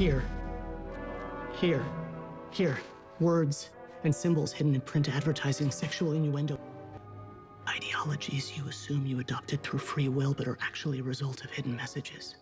Here. Here. Here. Words and symbols hidden in print advertising, sexual innuendo. Ideologies you assume you adopted through free will, but are actually a result of hidden messages.